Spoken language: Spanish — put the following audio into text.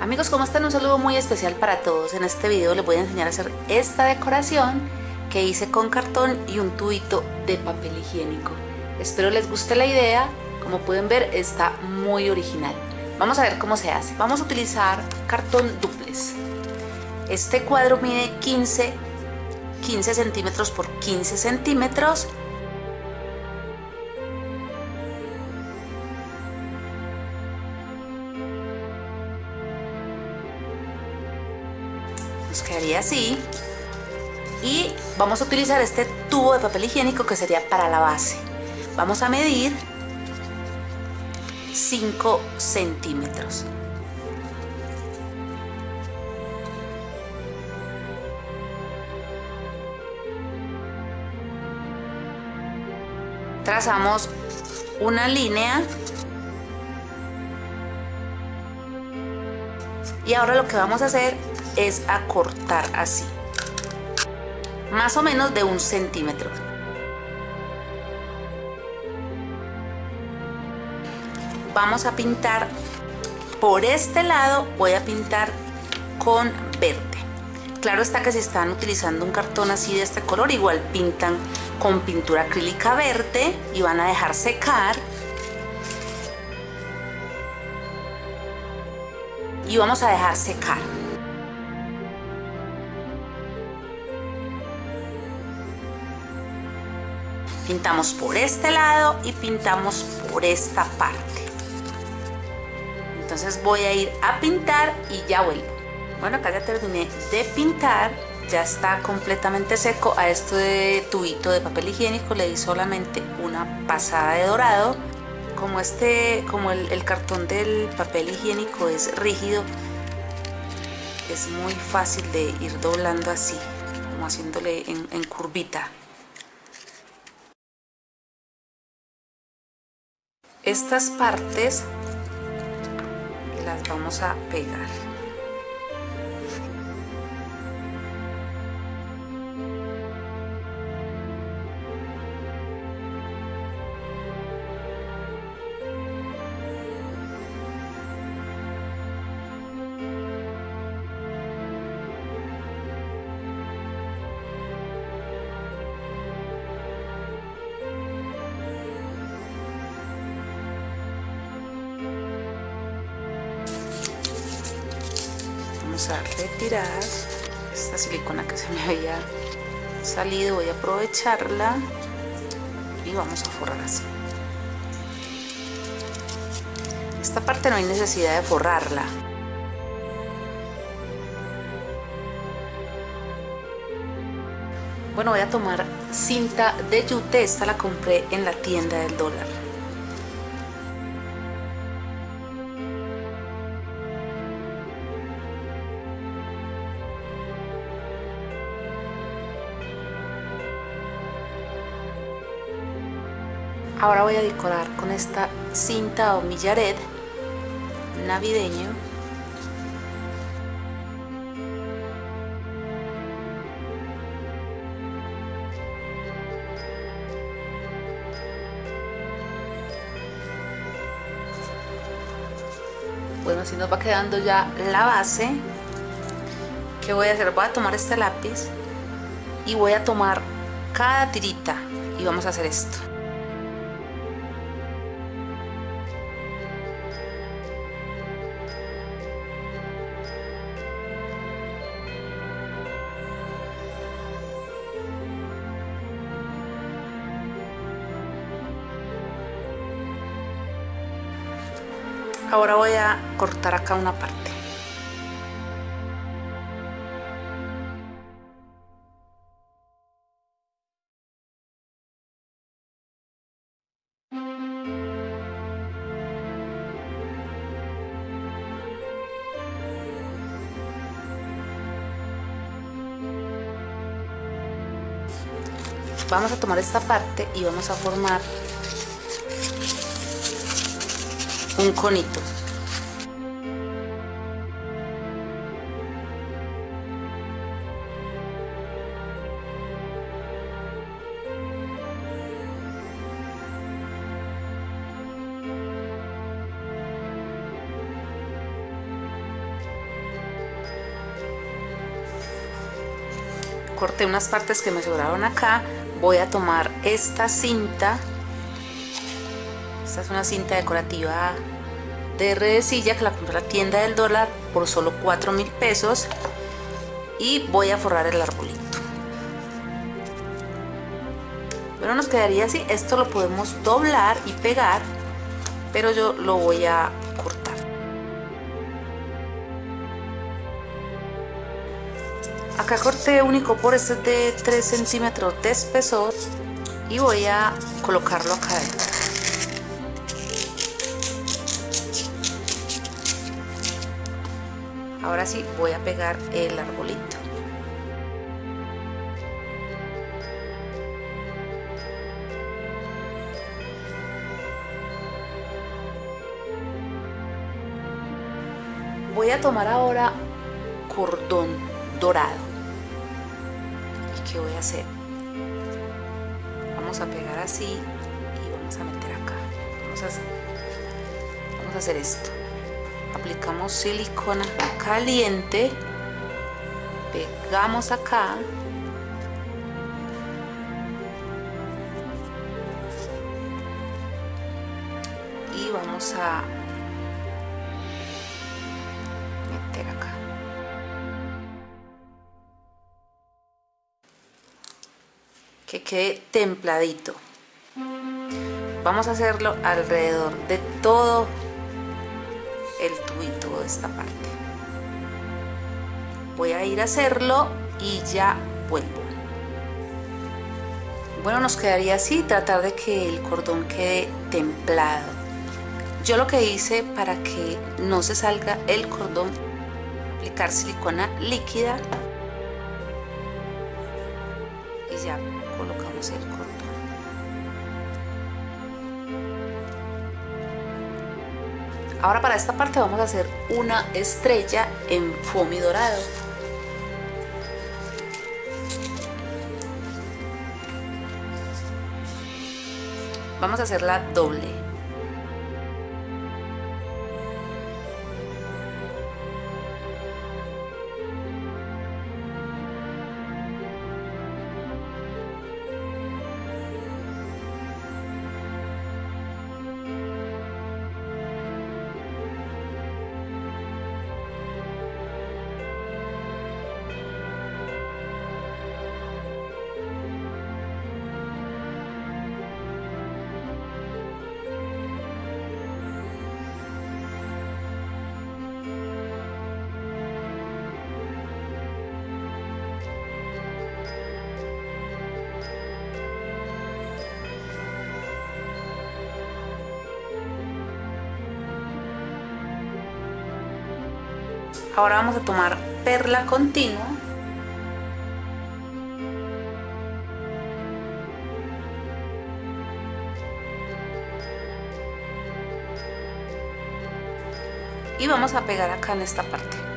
Amigos, ¿cómo están? Un saludo muy especial para todos. En este video les voy a enseñar a hacer esta decoración que hice con cartón y un tubito de papel higiénico. Espero les guste la idea. Como pueden ver, está muy original. Vamos a ver cómo se hace. Vamos a utilizar cartón duples. Este cuadro mide 15, 15 centímetros por 15 centímetros nos quedaría así y vamos a utilizar este tubo de papel higiénico que sería para la base. Vamos a medir 5 centímetros. Trazamos una línea. Y ahora lo que vamos a hacer es a cortar así más o menos de un centímetro. Vamos a pintar por este lado voy a pintar con verde. Claro está que si están utilizando un cartón así de este color igual pintan con pintura acrílica verde y van a dejar secar. Y vamos a dejar secar pintamos por este lado y pintamos por esta parte. Entonces voy a ir a pintar y ya vuelvo. Bueno acá ya terminé de pintar ya está completamente seco. A este tubito de papel higiénico le di solamente una pasada de dorado. Como este como el, cartón del papel higiénico es rígido es muy fácil de ir doblando así como haciéndole en curvita estas partes las vamos a pegar a retirar esta silicona que se me había salido voy a aprovecharla y vamos a forrar así. Esta parte no hay necesidad de forrarla. Bueno voy a tomar cinta de yute esta la compré en la tienda del dólar Ahora voy a decorar con esta cinta o millaret navideño. Bueno, así nos va quedando ya la base. ¿Qué voy a hacer? Voy a tomar este lápiz y voy a tomar cada tirita y vamos a hacer esto. Ahora voy a cortar acá una parte. Vamos a tomar esta parte y vamos a formar un conito. corté unas partes que me sobraron acá voy a tomar esta cinta esta es una cinta decorativa de redecilla que la compré la tienda del dólar por solo 4 mil pesos y voy a forrar el arbolito. Bueno nos quedaría así. Esto lo podemos doblar y pegar pero yo lo voy a cortar. Acá corté único por este de 3 centímetros de espesor y voy a colocarlo acá adentro ahora sí voy a pegar el arbolito. Voy a tomar ahora cordón dorado. Y qué voy a hacer vamos a pegar así y vamos a meter acá. Vamos a hacer, vamos a hacer esto aplicamos silicona caliente. Pegamos acá. Y vamos a meter acá. Que quede templadito. Vamos a hacerlo alrededor de todo el tubito de esta parte. Voy a ir a hacerlo y ya vuelvo. Bueno nos quedaría así tratar de que el cordón quede templado. Yo lo que hice para que no se salga el cordón aplicar silicona líquida y ya colocamos el cordón Ahora para esta parte vamos a hacer una estrella en foamy dorado. Vamos a hacerla doble. Ahora vamos a tomar perla continua. Y vamos a pegar acá en esta parte.